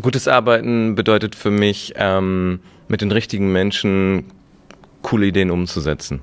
Gutes Arbeiten bedeutet für mich, ähm, mit den richtigen Menschen coole Ideen umzusetzen.